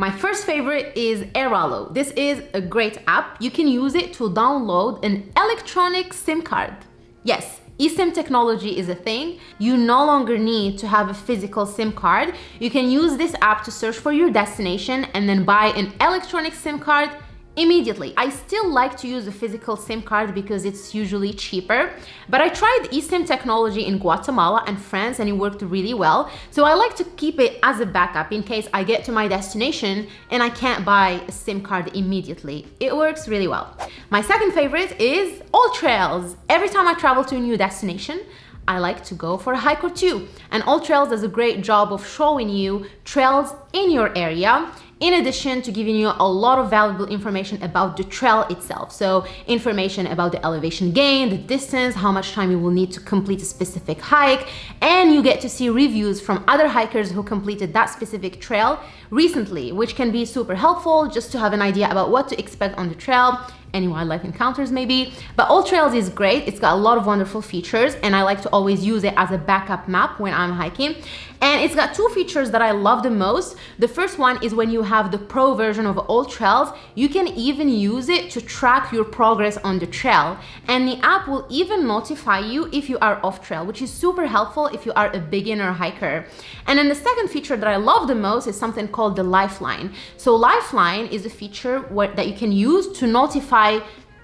My first favorite is Airalo. This is a great app. You can use it to download an electronic SIM card. Yes, eSIM technology is a thing. You no longer need to have a physical SIM card. You can use this app to search for your destination and then buy an electronic SIM card immediately. I still like to use a physical SIM card because it's usually cheaper, but I tried eSIM technology in Guatemala and France and it worked really well. So I like to keep it as a backup in case I get to my destination and I can't buy a SIM card immediately. It works really well. My second favorite is AllTrails. Every time I travel to a new destination, I like to go for a hike or two. And AllTrails does a great job of showing you trails in your area in addition to giving you a lot of valuable information about the trail itself. So information about the elevation gain, the distance, how much time you will need to complete a specific hike, and you get to see reviews from other hikers who completed that specific trail recently, which can be super helpful just to have an idea about what to expect on the trail any wildlife encounters maybe. But AllTrails is great. It's got a lot of wonderful features and I like to always use it as a backup map when I'm hiking. And it's got two features that I love the most. The first one is when you have the pro version of AllTrails, you can even use it to track your progress on the trail. And the app will even notify you if you are off trail, which is super helpful if you are a beginner hiker. And then the second feature that I love the most is something called the Lifeline. So Lifeline is a feature that you can use to notify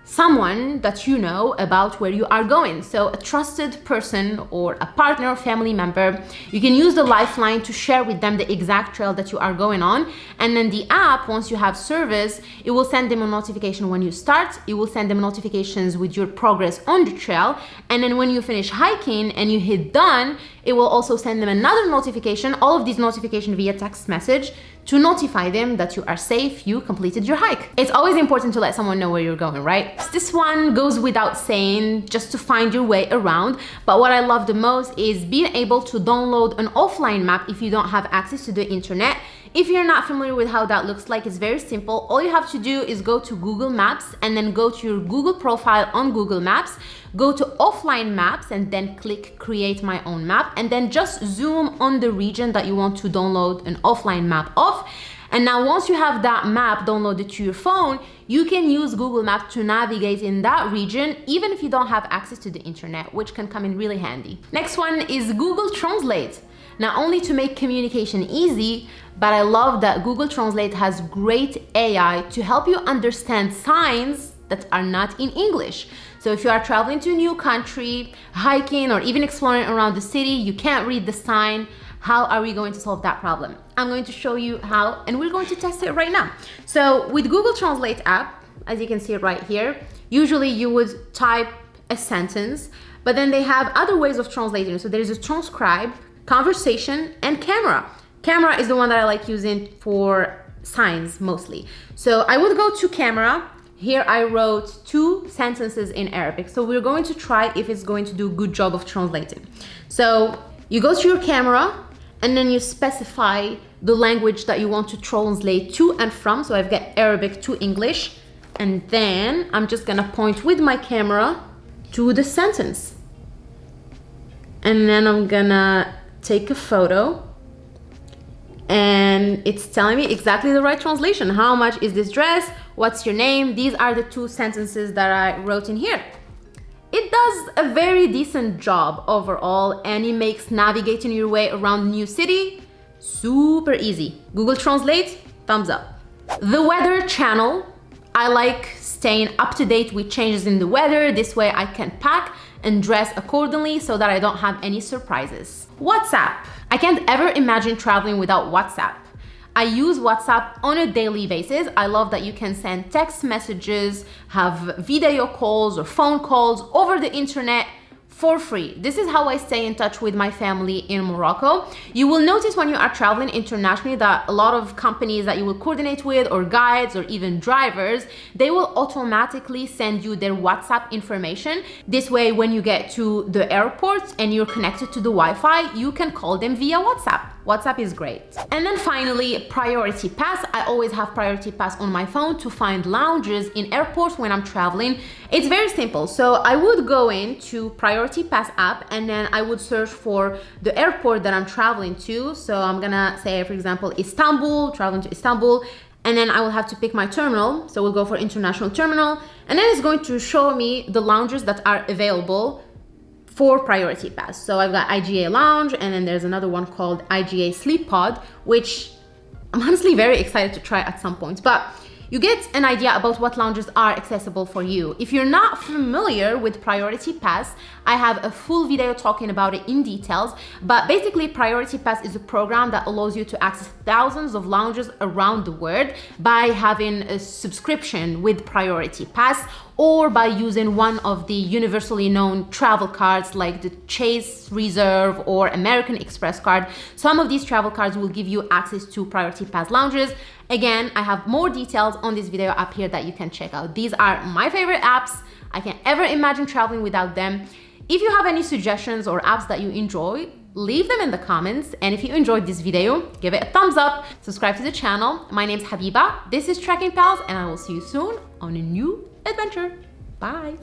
someone that you know about where you are going. So a trusted person or a partner or family member, you can use the lifeline to share with them the exact trail that you are going on. And then the app, once you have service, it will send them a notification when you start. It will send them notifications with your progress on the trail. And then when you finish hiking and you hit done, it will also send them another notification, all of these notifications via text message to notify them that you are safe, you completed your hike. It's always important to let someone know where you're going, right? This one goes without saying just to find your way around, but what I love the most is being able to download an offline map if you don't have access to the internet if you're not familiar with how that looks like, it's very simple. All you have to do is go to Google Maps and then go to your Google profile on Google Maps, go to offline maps and then click create my own map and then just zoom on the region that you want to download an offline map of. And now once you have that map downloaded to your phone, you can use Google Maps to navigate in that region, even if you don't have access to the internet, which can come in really handy. Next one is Google Translate not only to make communication easy, but I love that Google Translate has great AI to help you understand signs that are not in English. So if you are traveling to a new country, hiking, or even exploring around the city, you can't read the sign, how are we going to solve that problem? I'm going to show you how, and we're going to test it right now. So with Google Translate app, as you can see right here, usually you would type a sentence, but then they have other ways of translating. So there's a transcribe, conversation, and camera. Camera is the one that I like using for signs mostly. So I would go to camera. Here I wrote two sentences in Arabic. So we're going to try if it's going to do a good job of translating. So you go to your camera and then you specify the language that you want to translate to and from. So I've got Arabic to English. And then I'm just gonna point with my camera to the sentence. And then I'm gonna take a photo and it's telling me exactly the right translation. How much is this dress? What's your name? These are the two sentences that I wrote in here. It does a very decent job overall and it makes navigating your way around new city super easy. Google Translate, thumbs up. The weather channel, I like staying up to date with changes in the weather. This way I can pack and dress accordingly so that I don't have any surprises. WhatsApp. I can't ever imagine traveling without WhatsApp. I use WhatsApp on a daily basis. I love that you can send text messages, have video calls or phone calls over the internet for free. This is how I stay in touch with my family in Morocco. You will notice when you are traveling internationally that a lot of companies that you will coordinate with or guides or even drivers, they will automatically send you their WhatsApp information. This way, when you get to the airport and you're connected to the Wi-Fi, you can call them via WhatsApp. WhatsApp is great. And then finally, Priority Pass. I always have Priority Pass on my phone to find lounges in airports when I'm traveling. It's very simple. So I would go into Priority Pass app and then I would search for the airport that I'm traveling to. So I'm gonna say, for example, Istanbul, traveling to Istanbul and then I will have to pick my terminal. So we'll go for international terminal and then it's going to show me the lounges that are available for priority pass. So I've got IGA Lounge and then there's another one called IGA Sleep Pod, which I'm honestly very excited to try at some point. But you get an idea about what lounges are accessible for you. If you're not familiar with Priority Pass, I have a full video talking about it in details, but basically Priority Pass is a program that allows you to access thousands of lounges around the world by having a subscription with Priority Pass or by using one of the universally known travel cards like the Chase Reserve or American Express card. Some of these travel cards will give you access to Priority Pass lounges. Again, I have more details on this video up here that you can check out. These are my favorite apps. I can't ever imagine traveling without them. If you have any suggestions or apps that you enjoy, leave them in the comments. And if you enjoyed this video, give it a thumbs up, subscribe to the channel. My name's Habiba, this is Trekking Pals, and I will see you soon on a new adventure. Bye.